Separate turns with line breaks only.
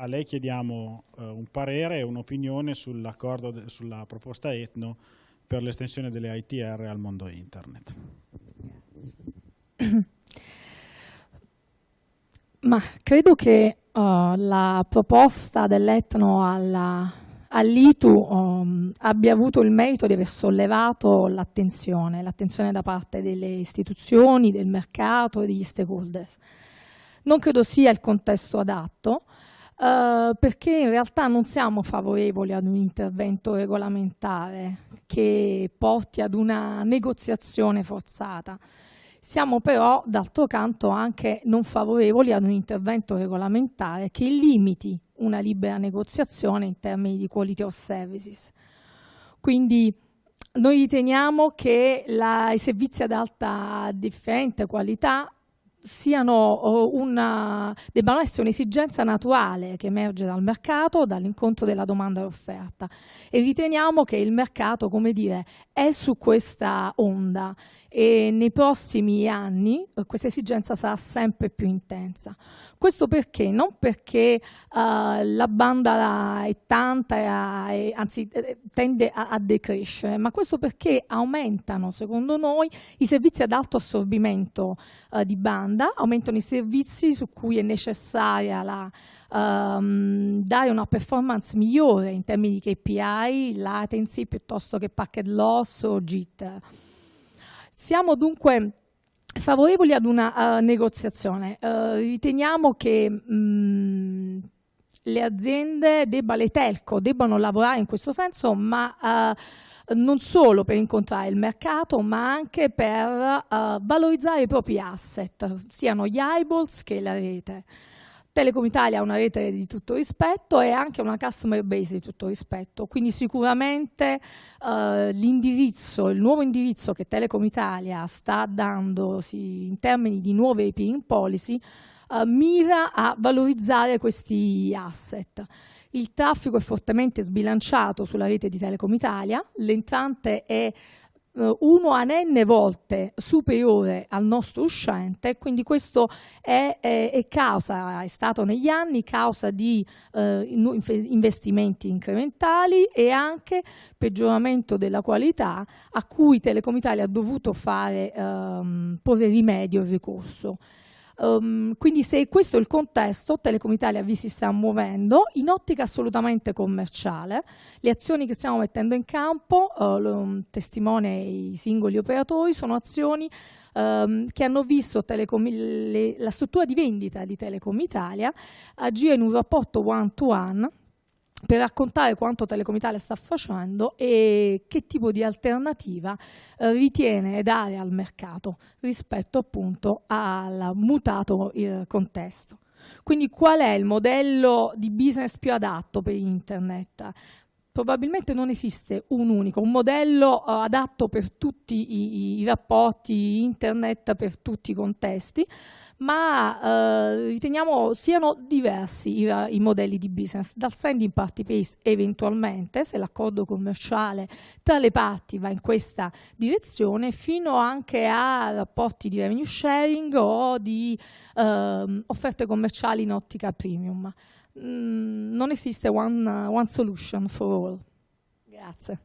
a lei chiediamo eh, un parere e un'opinione sulla proposta Etno per l'estensione delle ITR al mondo internet.
Ma credo che uh, la proposta dell'Etno all'ITU um, abbia avuto il merito di aver sollevato l'attenzione, l'attenzione da parte delle istituzioni, del mercato e degli stakeholders. Non credo sia il contesto adatto, Uh, perché in realtà non siamo favorevoli ad un intervento regolamentare che porti ad una negoziazione forzata. Siamo però, d'altro canto, anche non favorevoli ad un intervento regolamentare che limiti una libera negoziazione in termini di quality of services. Quindi noi riteniamo che la, i servizi ad alta differente qualità siano una, debbano essere un'esigenza naturale che emerge dal mercato, dall'incontro della domanda e offerta e riteniamo che il mercato, come dire, è su questa onda e nei prossimi anni eh, questa esigenza sarà sempre più intensa. Questo perché? Non perché uh, la banda è tanta, e, anzi eh, tende a, a, decrescere, ma questo perché aumentano, secondo noi, i servizi ad alto assorbimento uh, di banda, aumentano i servizi su cui è necessaria la Um, dare una performance migliore in termini di KPI, latency piuttosto che packet loss o jitter. Siamo dunque favorevoli ad una uh, negoziazione. Uh, riteniamo che mh, mm, le aziende, debba, le telco, debbano lavorare in questo senso, ma uh, non solo per incontrare il mercato, ma anche per valorizzare i propri asset, siano gli eyeballs che la rete. Telecom Italia ha una rete di tutto rispetto e anche una customer base di tutto rispetto, quindi sicuramente eh, l'indirizzo, il nuovo indirizzo che Telecom Italia sta dando in termini di nuove aping policy eh, mira a valorizzare questi asset. Il traffico è fortemente sbilanciato sulla rete di Telecom Italia, l'entrante è eh, uno a n volte superiore al nostro uscente, quindi questo è, è, è causa, è stato negli anni causa di eh, investimenti incrementali e anche peggioramento della qualità a cui Telecom Italia ha dovuto fare, ehm, porre rimedio e ricorso. Um, quindi se questo è il contesto, Telecom Italia vi si sta muovendo in ottica assolutamente commerciale. Le azioni che stiamo mettendo in campo, uh, lo testimone i singoli operatori, sono azioni um, che hanno visto Telecom, le, la struttura di vendita di Telecom Italia agire in un rapporto one-to-one one per raccontare quanto Telecom Italia sta facendo e che tipo di alternativa eh, ritiene dare al mercato rispetto appunto al mutato eh, contesto. Quindi qual è il modello di business più adatto per internet? Probabilmente non esiste un unico, un modello uh, adatto per tutti i, i, rapporti internet, per tutti i contesti, ma uh, riteniamo siano diversi i, i, modelli di business, dal sending party pace eventualmente, se l'accordo commerciale tra le parti va in questa direzione, fino anche a rapporti di revenue sharing o di uh, offerte commerciali in ottica premium. Mm, non esiste one, one solution for all. Grazie.